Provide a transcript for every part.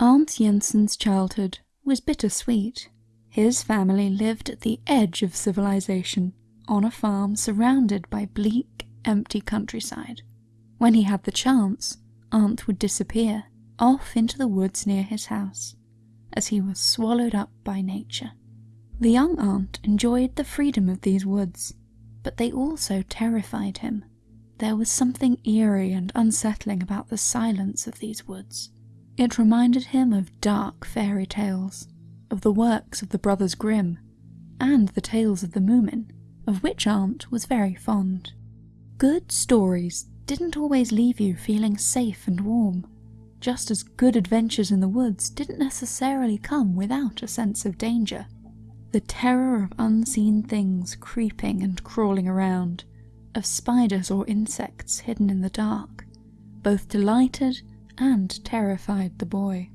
Arnt Jensen's childhood was bittersweet. His family lived at the edge of civilization, on a farm surrounded by bleak, empty countryside. When he had the chance, Arnt would disappear off into the woods near his house, as he was swallowed up by nature. The young Arnt enjoyed the freedom of these woods, but they also terrified him. There was something eerie and unsettling about the silence of these woods. It reminded him of dark fairy tales, of the works of the Brothers Grimm, and the tales of the Moomin, of which Arnt was very fond. Good stories didn't always leave you feeling safe and warm, just as good adventures in the woods didn't necessarily come without a sense of danger. The terror of unseen things creeping and crawling around, of spiders or insects hidden in the dark, both delighted and terrified the boy.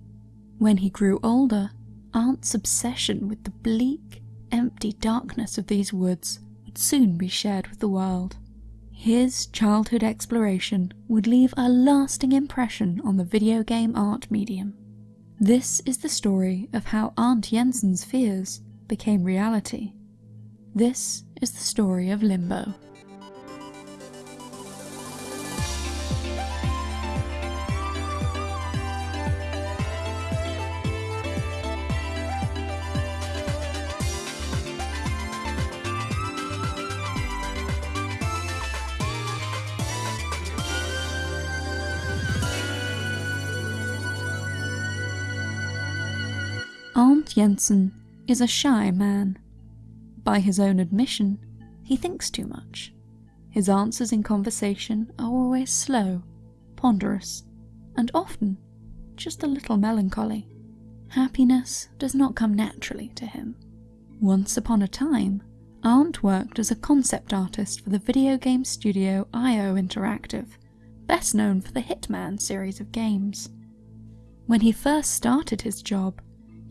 When he grew older, Arnt's obsession with the bleak, empty darkness of these woods would soon be shared with the world. His childhood exploration would leave a lasting impression on the video game art medium. This is the story of how Arnt Jensen's fears became reality. This is the story of Limbo. Arnt Jensen is a shy man. By his own admission, he thinks too much. His answers in conversation are always slow, ponderous, and often just a little melancholy. Happiness does not come naturally to him. Once upon a time, Arnt worked as a concept artist for the video game studio IO Interactive, best known for the Hitman series of games. When he first started his job,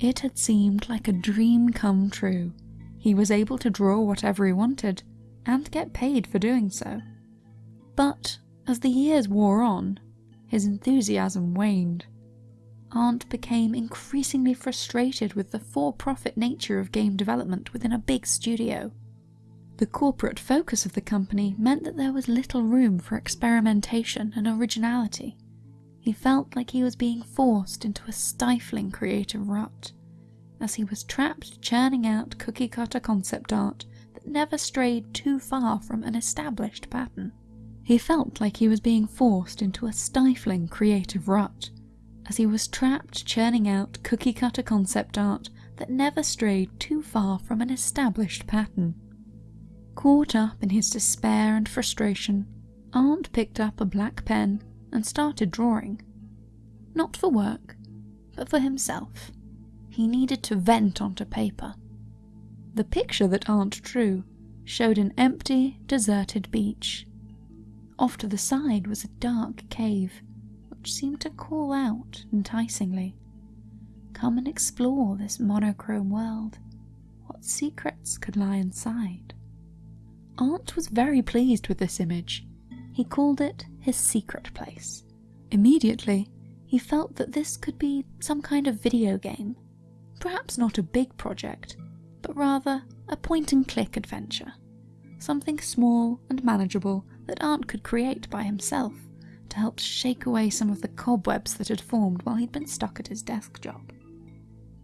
it had seemed like a dream come true. He was able to draw whatever he wanted, and get paid for doing so. But as the years wore on, his enthusiasm waned. Arnt became increasingly frustrated with the for-profit nature of game development within a big studio. The corporate focus of the company meant that there was little room for experimentation and originality. He felt like he was being forced into a stifling creative rut, as he was trapped churning out cookie cutter concept art that never strayed too far from an established pattern. He felt like he was being forced into a stifling creative rut, as he was trapped churning out cookie cutter concept art that never strayed too far from an established pattern. Caught up in his despair and frustration, Arnt picked up a black pen and started drawing. Not for work, but for himself. He needed to vent onto paper. The picture that Arnt drew showed an empty, deserted beach. Off to the side was a dark cave, which seemed to call out enticingly. Come and explore this monochrome world. What secrets could lie inside? Arnt was very pleased with this image he called it his secret place. Immediately, he felt that this could be some kind of video game. Perhaps not a big project, but rather a point and click adventure. Something small and manageable that Arnt could create by himself to help shake away some of the cobwebs that had formed while he'd been stuck at his desk job.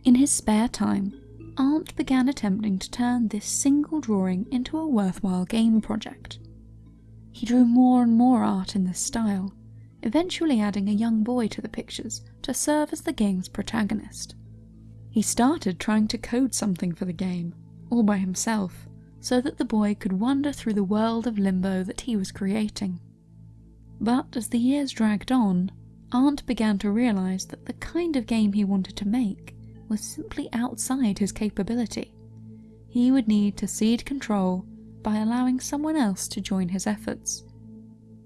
In his spare time, Arnt began attempting to turn this single drawing into a worthwhile game project. He drew more and more art in this style, eventually adding a young boy to the pictures to serve as the game's protagonist. He started trying to code something for the game, all by himself, so that the boy could wander through the world of limbo that he was creating. But as the years dragged on, Arnt began to realise that the kind of game he wanted to make was simply outside his capability. He would need to cede control by allowing someone else to join his efforts.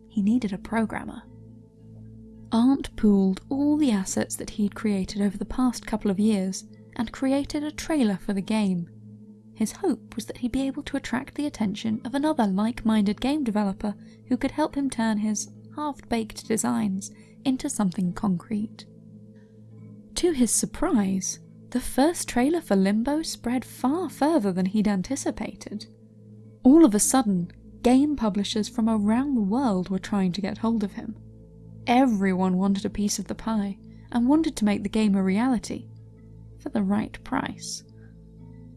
He needed a programmer. Arnt pooled all the assets that he'd created over the past couple of years and created a trailer for the game. His hope was that he'd be able to attract the attention of another like-minded game developer who could help him turn his half-baked designs into something concrete. To his surprise, the first trailer for Limbo spread far further than he'd anticipated. All of a sudden, game publishers from around the world were trying to get hold of him. Everyone wanted a piece of the pie and wanted to make the game a reality, for the right price.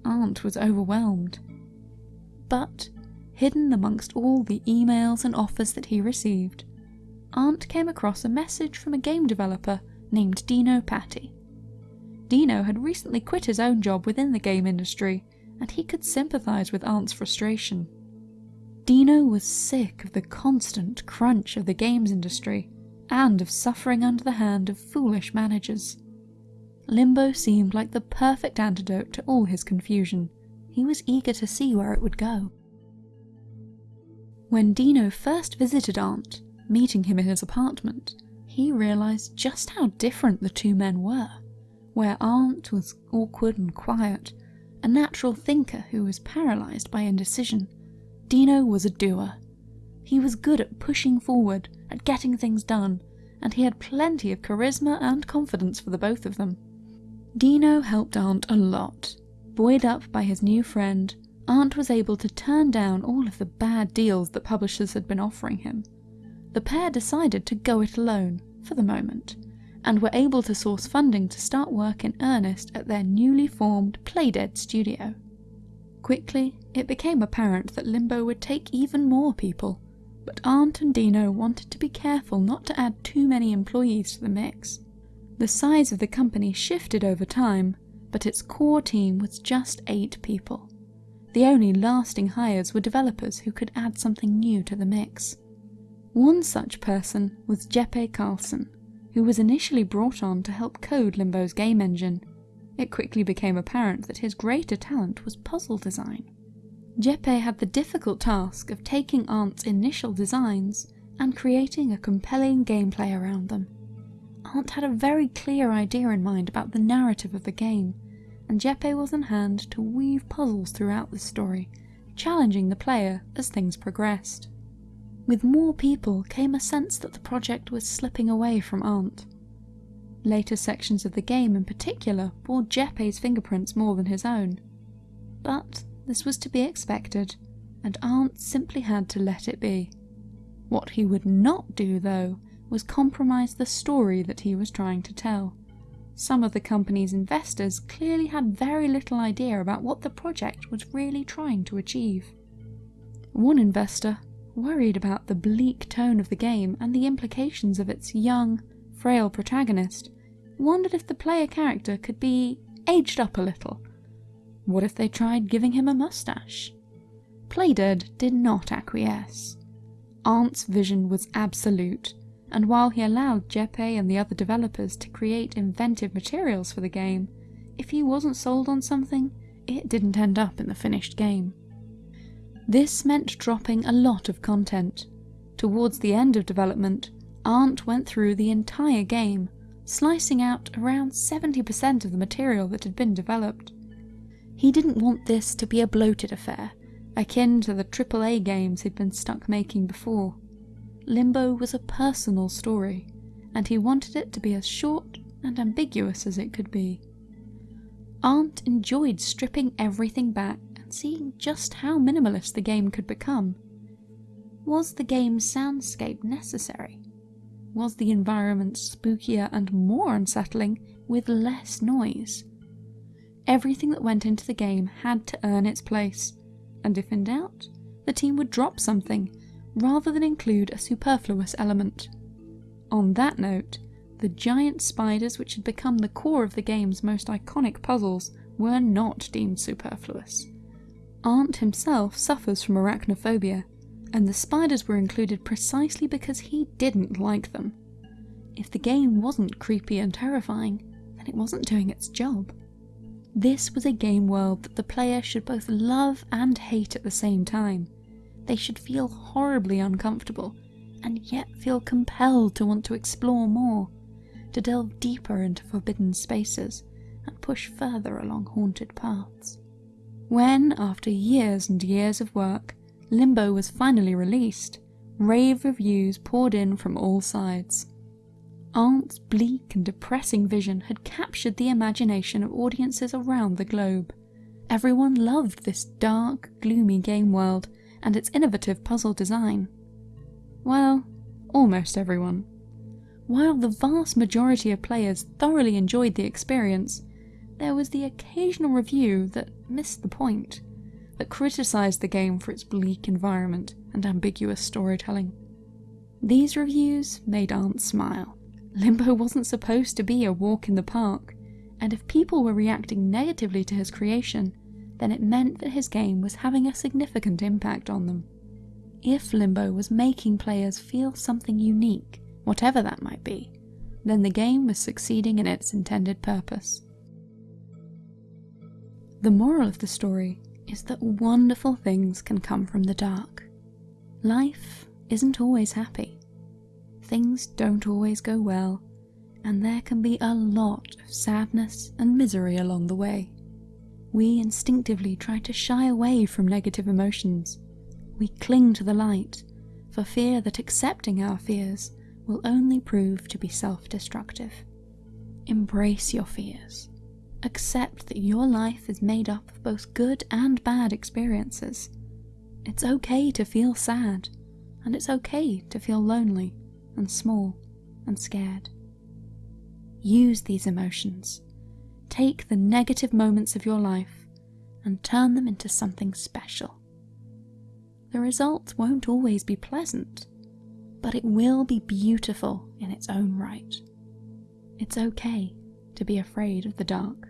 Arnt was overwhelmed. But, hidden amongst all the emails and offers that he received, Arnt came across a message from a game developer named Dino Patti. Dino had recently quit his own job within the game industry, and he could sympathise with Arnt's frustration. Dino was sick of the constant crunch of the games industry and of suffering under the hand of foolish managers. Limbo seemed like the perfect antidote to all his confusion. He was eager to see where it would go. When Dino first visited Arnt, meeting him in his apartment, he realised just how different the two men were. Where Arnt was awkward and quiet, a natural thinker who was paralysed by indecision, Dino was a doer. He was good at pushing forward, at getting things done, and he had plenty of charisma and confidence for the both of them. Dino helped Arnt a lot. Buoyed up by his new friend, Arnt was able to turn down all of the bad deals that publishers had been offering him. The pair decided to go it alone, for the moment, and were able to source funding to start work in earnest at their newly formed Playdead studio. Quickly, it became apparent that Limbo would take even more people, but Arnt and Dino wanted to be careful not to add too many employees to the mix. The size of the company shifted over time, but its core team was just eight people. The only lasting hires were developers who could add something new to the mix. One such person was Jeppe Carlsen, who was initially brought on to help code Limbo's game engine. It quickly became apparent that his greater talent was puzzle design. Jeppe had the difficult task of taking Arnt's initial designs and creating a compelling gameplay around them. Arnt had a very clear idea in mind about the narrative of the game, and Jeppe was on hand to weave puzzles throughout the story, challenging the player as things progressed. With more people came a sense that the project was slipping away from Arnt. Later sections of the game in particular bore Jeppe's fingerprints more than his own. But this was to be expected, and Arnt simply had to let it be. What he would not do, though, was compromise the story that he was trying to tell. Some of the company's investors clearly had very little idea about what the project was really trying to achieve. One investor, worried about the bleak tone of the game and the implications of its young, frail protagonist, wondered if the player character could be aged up a little what if they tried giving him a mustache? Playdead did not acquiesce. Arnt's vision was absolute, and while he allowed Jeppe and the other developers to create inventive materials for the game, if he wasn't sold on something, it didn't end up in the finished game. This meant dropping a lot of content. Towards the end of development, Arnt went through the entire game, slicing out around 70% of the material that had been developed. He didn't want this to be a bloated affair, akin to the AAA games he'd been stuck making before. Limbo was a personal story, and he wanted it to be as short and ambiguous as it could be. Arnt enjoyed stripping everything back seeing just how minimalist the game could become. Was the game's soundscape necessary? Was the environment spookier and more unsettling with less noise? Everything that went into the game had to earn its place, and if in doubt, the team would drop something rather than include a superfluous element. On that note, the giant spiders which had become the core of the game's most iconic puzzles were not deemed superfluous. Arnt himself suffers from arachnophobia, and the spiders were included precisely because he didn't like them. If the game wasn't creepy and terrifying, then it wasn't doing its job. This was a game world that the player should both love and hate at the same time. They should feel horribly uncomfortable, and yet feel compelled to want to explore more, to delve deeper into forbidden spaces, and push further along haunted paths. When, after years and years of work, Limbo was finally released, rave reviews poured in from all sides. Arnt's bleak and depressing vision had captured the imagination of audiences around the globe. Everyone loved this dark, gloomy game world and its innovative puzzle design. Well, almost everyone. While the vast majority of players thoroughly enjoyed the experience, there was the occasional review that missed the point, that criticised the game for its bleak environment and ambiguous storytelling. These reviews made Arnt smile. Limbo wasn't supposed to be a walk in the park, and if people were reacting negatively to his creation, then it meant that his game was having a significant impact on them. If Limbo was making players feel something unique, whatever that might be, then the game was succeeding in its intended purpose. The moral of the story is that wonderful things can come from the dark. Life isn't always happy. Things don't always go well, and there can be a lot of sadness and misery along the way. We instinctively try to shy away from negative emotions. We cling to the light for fear that accepting our fears will only prove to be self destructive. Embrace your fears. Accept that your life is made up of both good and bad experiences. It's okay to feel sad, and it's okay to feel lonely and small and scared. Use these emotions. Take the negative moments of your life and turn them into something special. The result won't always be pleasant, but it will be beautiful in its own right. It's okay to be afraid of the dark.